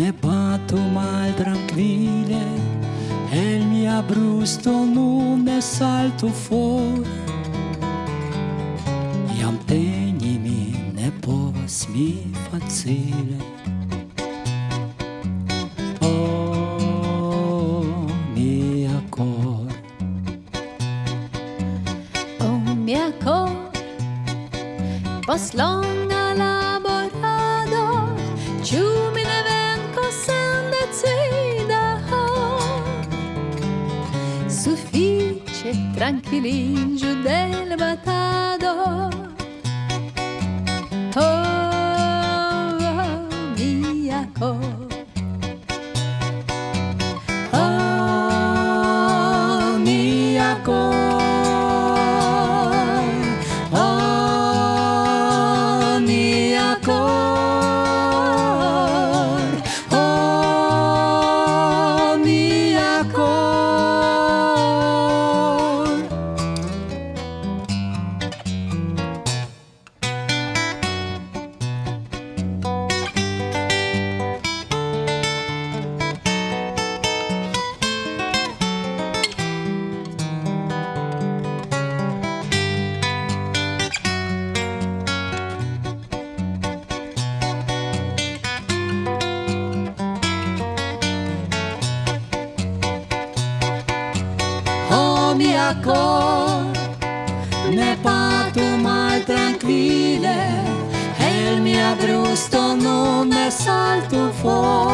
Nebato mal tranquille e il mio brusto non ne salto fuori. Iam tenimi ne povas mi facile. Oh, mia cor. Oh, mia cor. Post longa laborado. Ciu Sufiĉe trankviliĝu de l' batado mia cor, ne patu mal tranquille, el mia brusto non ne salto for.